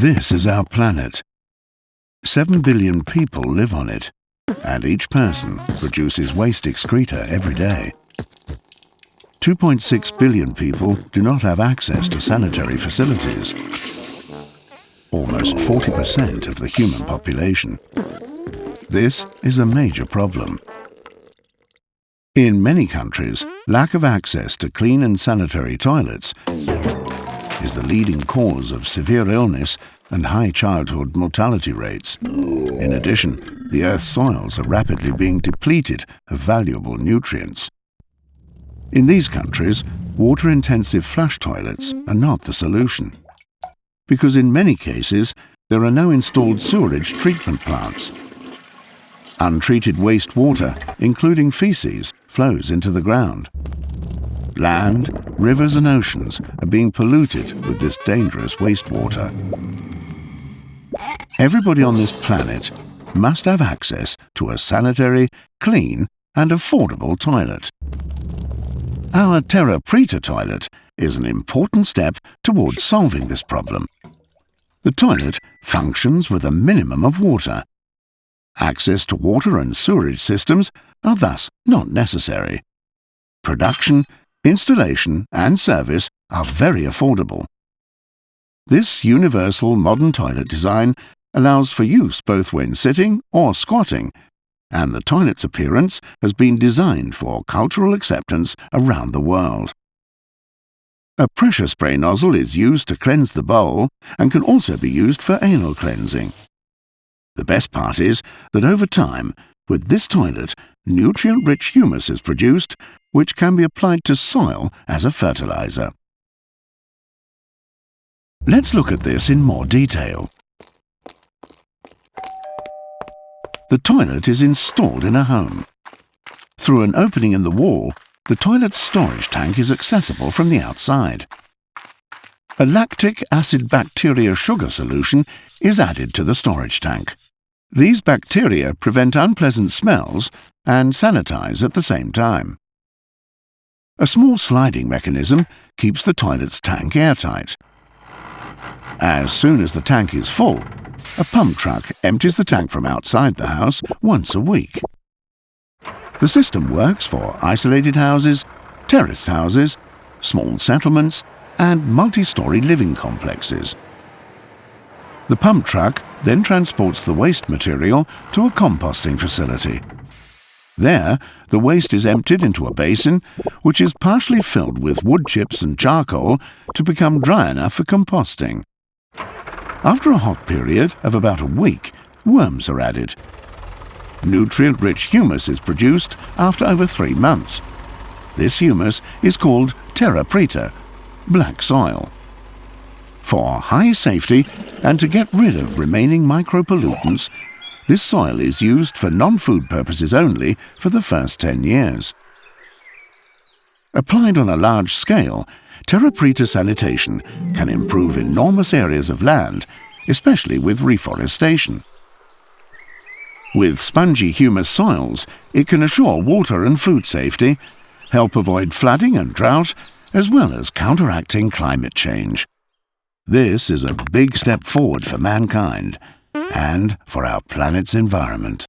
This is our planet. Seven billion people live on it, and each person produces waste excreta every day. 2.6 billion people do not have access to sanitary facilities. Almost 40% of the human population. This is a major problem. In many countries, lack of access to clean and sanitary toilets is the leading cause of severe illness and high childhood mortality rates. In addition, the Earth's soils are rapidly being depleted of valuable nutrients. In these countries, water-intensive flush toilets are not the solution. Because in many cases, there are no installed sewerage treatment plants. Untreated wastewater, including feces, flows into the ground. Land, rivers and oceans are being polluted with this dangerous wastewater. Everybody on this planet must have access to a sanitary, clean and affordable toilet. Our Terra Preta toilet is an important step towards solving this problem. The toilet functions with a minimum of water. Access to water and sewerage systems are thus not necessary. Production, installation and service are very affordable. This universal modern toilet design allows for use both when sitting or squatting, and the toilet's appearance has been designed for cultural acceptance around the world. A pressure spray nozzle is used to cleanse the bowl and can also be used for anal cleansing. The best part is that over time, with this toilet, nutrient-rich humus is produced, which can be applied to soil as a fertilizer. Let's look at this in more detail. The toilet is installed in a home. Through an opening in the wall, the toilet's storage tank is accessible from the outside. A lactic acid bacteria sugar solution is added to the storage tank. These bacteria prevent unpleasant smells and sanitize at the same time. A small sliding mechanism keeps the toilet's tank airtight. As soon as the tank is full, a pump truck empties the tank from outside the house once a week. The system works for isolated houses, terraced houses, small settlements and multi-storey living complexes. The pump truck then transports the waste material to a composting facility. There, the waste is emptied into a basin, which is partially filled with wood chips and charcoal to become dry enough for composting. After a hot period of about a week, worms are added. Nutrient-rich humus is produced after over three months. This humus is called terra preta, black soil. For high safety and to get rid of remaining micropollutants, this soil is used for non-food purposes only for the first 10 years. Applied on a large scale, Terra Preta sanitation can improve enormous areas of land, especially with reforestation. With spongy humus soils, it can assure water and food safety, help avoid flooding and drought, as well as counteracting climate change. This is a big step forward for mankind and for our planet's environment.